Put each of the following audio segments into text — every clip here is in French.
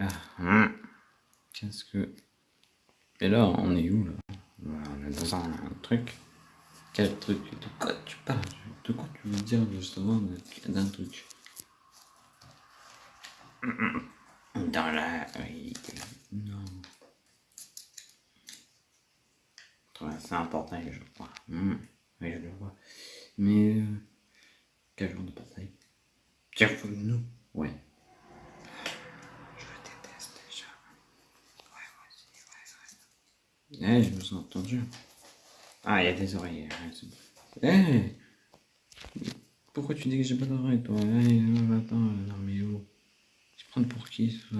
Ah, hum. Qu'est-ce que... Et là, on est où, là On est dans un, truc. Quel truc? De quoi tu parles? De quoi tu veux dire, justement, d'un truc? Dans la... Non. C'est un portail, je crois. Oui, je le vois. Mais... Euh... Quel genre de portail Tiens, nous Ouais. Eh, je me sens entendu. Ah, il y a des oreilles. Eh Pourquoi tu dis que j'ai pas d'oreilles, toi? Eh, attends, non mais oh. Tu prends pour qui, ça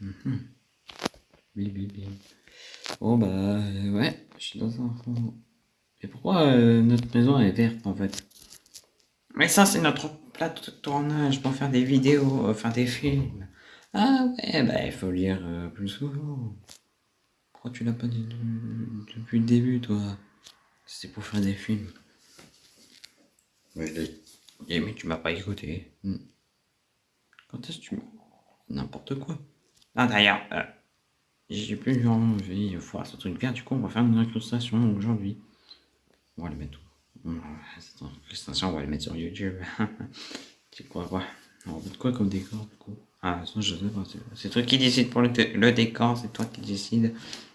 Mmh. Bim, bim, bim. Bon bah ouais, je suis dans un fond. Et pourquoi euh, notre maison est verte en fait? Mais ça c'est notre plateau de tournage pour faire des vidéos, euh, faire des films. Ah ouais, bah il faut lire euh, plus souvent. Pourquoi tu l'as pas dit depuis le début toi? C'est pour faire des films. Ouais, mais tu m'as pas écouté. Hmm. Quand est-ce que tu... N'importe quoi. Ah d'ailleurs, j'ai plus envie de voir ce truc bien, du coup on va faire une incrustation aujourd'hui. On va le mettre où? Cette incrustation, on va le mettre sur YouTube. tu crois quoi? On va mettre quoi comme décor du coup? Ah, ça je sais pas, c'est toi qui décide pour le, le décor, c'est toi qui décide,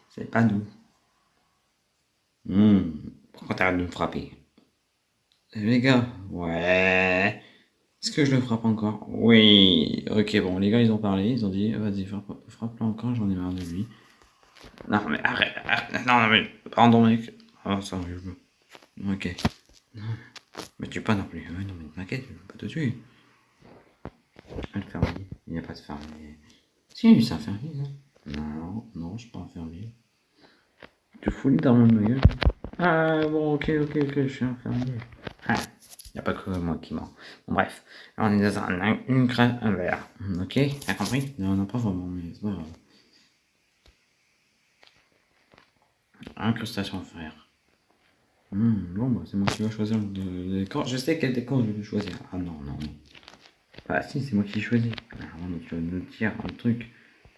c'est pas nous. Mmh. Pourquoi t'arrêtes de me frapper? Les gars, ouais. Est-ce que je le frappe encore? Oui. Ok, bon, les gars, ils ont parlé. Ils ont dit, vas-y, frappe-le encore, j'en ai marre de lui. Non, mais arrête. arrête. Non, non, mais pardon, mec. Oh, ça arrive. Ok. Non. Mais tu pas non plus. non, mais t'inquiète, je vais pas te tuer. Le fermier. Il n'y a pas de fermier. Si, c'est un fermier, non Non, non, je suis pas un fermier. Tu fous de ma gueule. Ah, bon, ok, ok, ok, je suis un fermier. Ah n'y a pas que moi qui mens. Bref, on est dans un, une crème, un verre. Ok, t'as compris? Non, non, pas vraiment, mais c'est pas grave. Incrustation frère. Hmm, bon, bah, c'est moi qui vais choisir le décor. Je sais quel décor je vais choisir. Ah non, non, non. Bah si, c'est moi qui choisis. Non, tu vas me dire un truc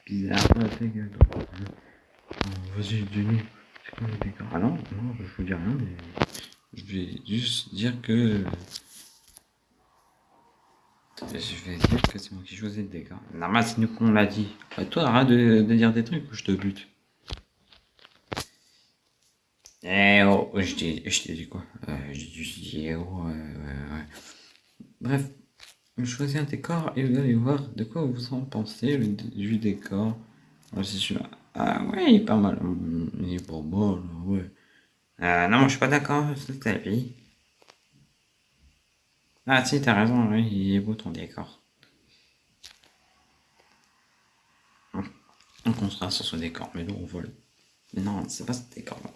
bizarre. Ah, ta gueule. Vas-y, dis-nous. Ah non, non, je vous dis rien, mais... Je vais juste dire que... Je vais dire que c'est moi qui choisis le décor. Normal, c'est nous qu'on l'a dit. Bah, toi, arrête de, dire des trucs ou je te bute. Eh oh, je t'ai dit quoi? Euh, Je dit oh, ouais. Bref, choisis un décor et vous allez voir de quoi vous en pensez du décor. Ah, ouais, il est pas mal. Il est pas mal, ouais. Euh, non, moi je suis pas d'accord, c'est ta vie. Ah si, t'as raison, oui, il est beau ton décor. On construira sur ce décor, mais nous on vole. Mais non, c'est pas ce décor-là.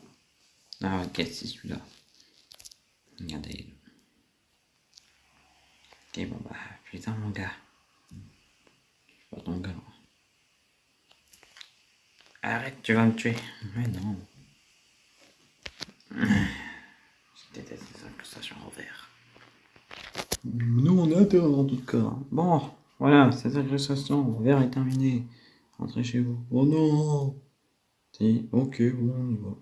Ah ok, c'est celui-là? Regardez. Ok, bon bah, putain mon gars. Je suis pas ton gars. Arrête, tu vas me tuer. Mais non. Je déteste les incrustations en verre. Nous, on est intérêt en tout cas. Bon, voilà, cette incrustation en verre est terminée. Rentrez chez vous. Oh non ok, bon, on y va.